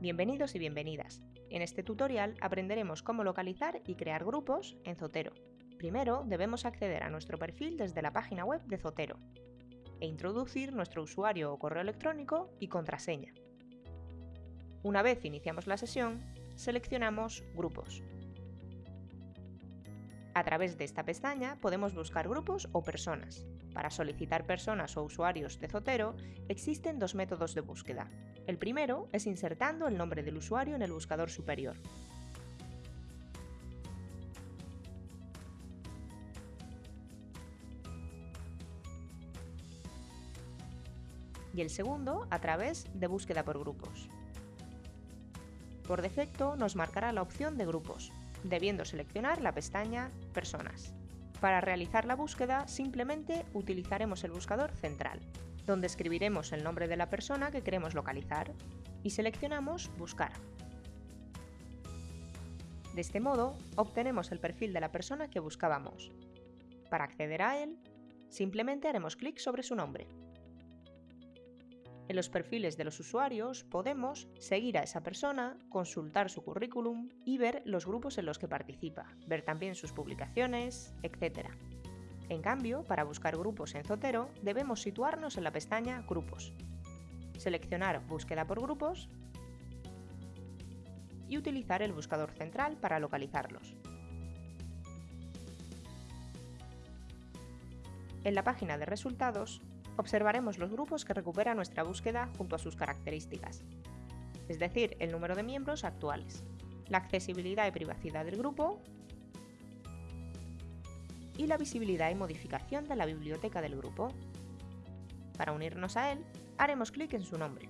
Bienvenidos y bienvenidas. En este tutorial aprenderemos cómo localizar y crear grupos en Zotero. Primero debemos acceder a nuestro perfil desde la página web de Zotero e introducir nuestro usuario o correo electrónico y contraseña. Una vez iniciamos la sesión, seleccionamos Grupos. A través de esta pestaña podemos buscar grupos o personas. Para solicitar personas o usuarios de Zotero existen dos métodos de búsqueda, el primero es insertando el nombre del usuario en el buscador superior. Y el segundo a través de búsqueda por grupos. Por defecto nos marcará la opción de grupos, debiendo seleccionar la pestaña Personas. Para realizar la búsqueda simplemente utilizaremos el buscador central donde escribiremos el nombre de la persona que queremos localizar y seleccionamos Buscar. De este modo, obtenemos el perfil de la persona que buscábamos. Para acceder a él, simplemente haremos clic sobre su nombre. En los perfiles de los usuarios podemos seguir a esa persona, consultar su currículum y ver los grupos en los que participa, ver también sus publicaciones, etc. En cambio, para buscar grupos en Zotero, debemos situarnos en la pestaña Grupos, seleccionar Búsqueda por grupos y utilizar el buscador central para localizarlos. En la página de resultados, observaremos los grupos que recupera nuestra búsqueda junto a sus características, es decir, el número de miembros actuales, la accesibilidad y privacidad del grupo y la visibilidad y modificación de la biblioteca del grupo. Para unirnos a él, haremos clic en su nombre.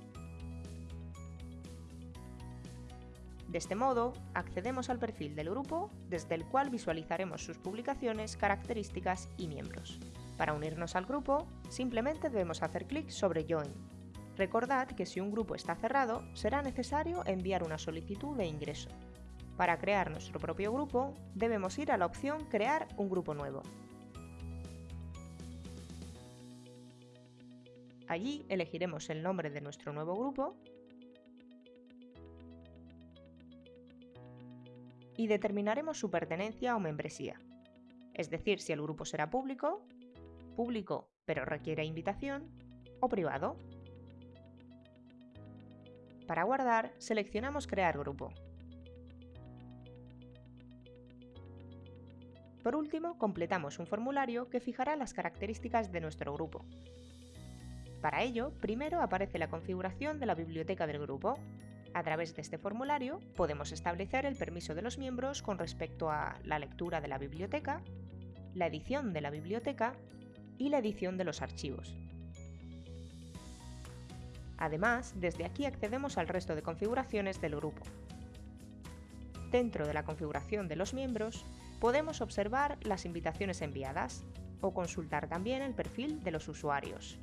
De este modo, accedemos al perfil del grupo, desde el cual visualizaremos sus publicaciones, características y miembros. Para unirnos al grupo, simplemente debemos hacer clic sobre Join. Recordad que si un grupo está cerrado, será necesario enviar una solicitud de ingreso. Para crear nuestro propio grupo, debemos ir a la opción Crear un grupo nuevo. Allí elegiremos el nombre de nuestro nuevo grupo y determinaremos su pertenencia o membresía, es decir, si el grupo será público, público pero requiere invitación o privado. Para guardar, seleccionamos Crear grupo. Por último, completamos un formulario que fijará las características de nuestro grupo. Para ello, primero aparece la configuración de la biblioteca del grupo. A través de este formulario podemos establecer el permiso de los miembros con respecto a la lectura de la biblioteca, la edición de la biblioteca y la edición de los archivos. Además, desde aquí accedemos al resto de configuraciones del grupo. Dentro de la configuración de los miembros, podemos observar las invitaciones enviadas o consultar también el perfil de los usuarios.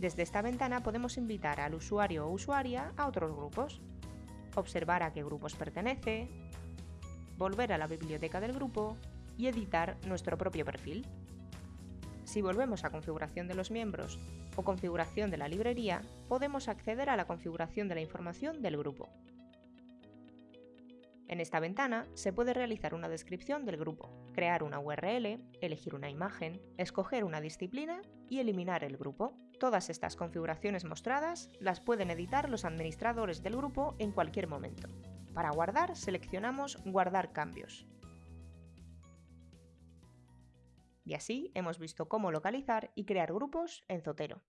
Desde esta ventana podemos invitar al usuario o usuaria a otros grupos, observar a qué grupos pertenece, volver a la biblioteca del grupo y editar nuestro propio perfil. Si volvemos a configuración de los miembros o configuración de la librería, podemos acceder a la configuración de la información del grupo. En esta ventana se puede realizar una descripción del grupo, crear una URL, elegir una imagen, escoger una disciplina y eliminar el grupo. Todas estas configuraciones mostradas las pueden editar los administradores del grupo en cualquier momento. Para guardar seleccionamos Guardar cambios. Y así hemos visto cómo localizar y crear grupos en Zotero.